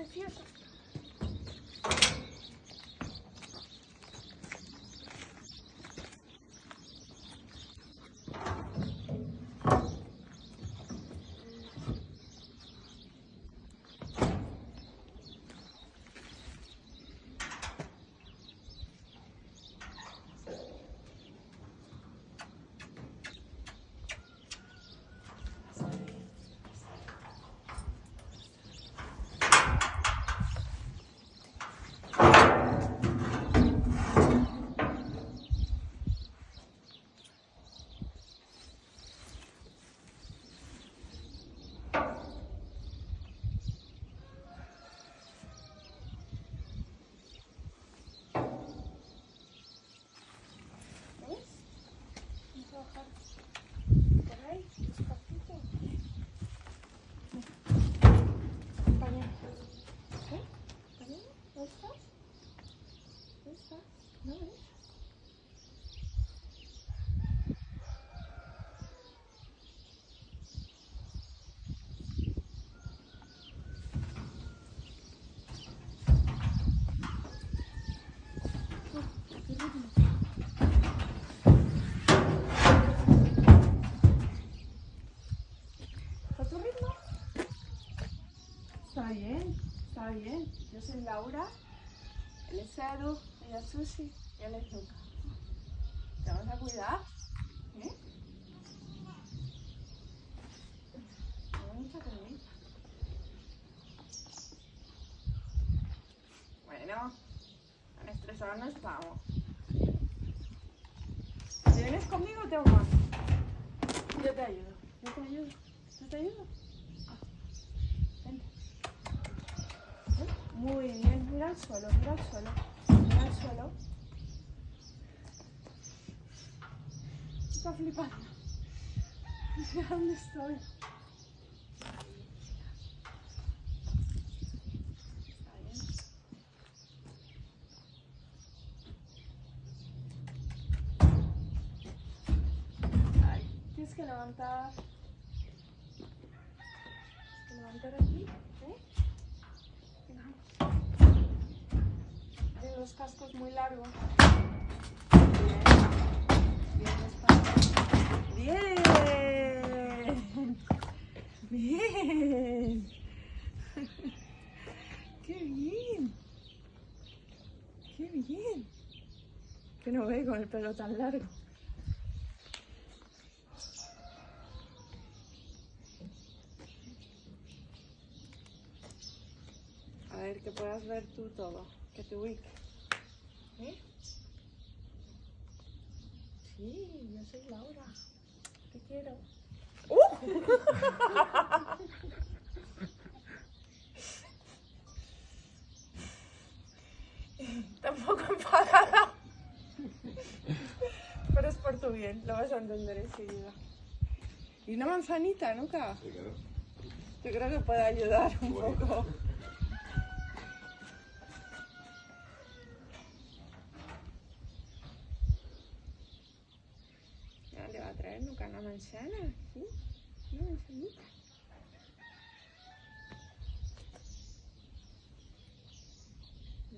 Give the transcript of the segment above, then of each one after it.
профессор. Bien, está bien. Yo soy Laura, es Edu, ella es Susi y es Luca. Te vamos a cuidar, ¿eh? Mucha cremita. Bueno, tan estresados no estamos. ¿Te vienes conmigo o te más? Yo te ayudo, yo te ayudo, yo te ayudo. Ah, vente. Muy bien, mira al suelo, mira al suelo, suelo. Está flipando. Dónde estoy. Tienes que levantar. Tienes que levantar aquí, ¿eh? Cascos muy largos. Bien. Bien. Bien. Qué bien. Qué bien. Que no ve con el pelo tan largo. A ver, que puedas ver tú todo, que te ubiques. ¿Eh? Sí, yo soy Laura. Te quiero. Tampoco enfadada. Pero es por tu bien, lo vas a entender enseguida. Y una manzanita, nunca. Yo creo que puede ayudar un poco. Ya le va a traer nunca una manzana, ¿sí? Una manzanita.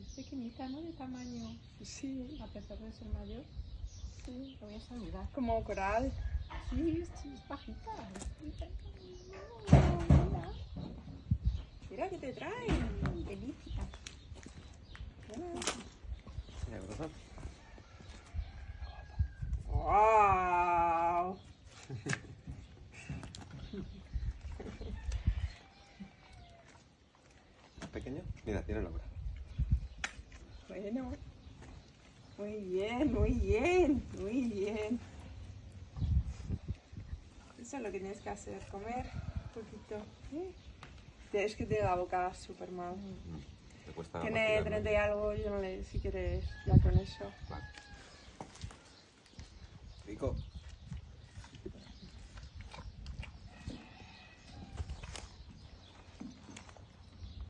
Es pequeñita, ¿no? De tamaño, Sí, a pesar de ser mayor. sí. Lo voy a saludar. Como coral. Sí, sí, es bajita. Mira que te traen. Mira, tiene nombre. Bueno. Muy bien, muy bien, muy bien. Eso es lo que tienes que hacer, comer un poquito. ¿eh? Es que tiene la boca súper mal. Te cuesta Tiene masticar, 30 ¿no? y algo, yo no le, si quieres, ya con eso. Vale. Rico.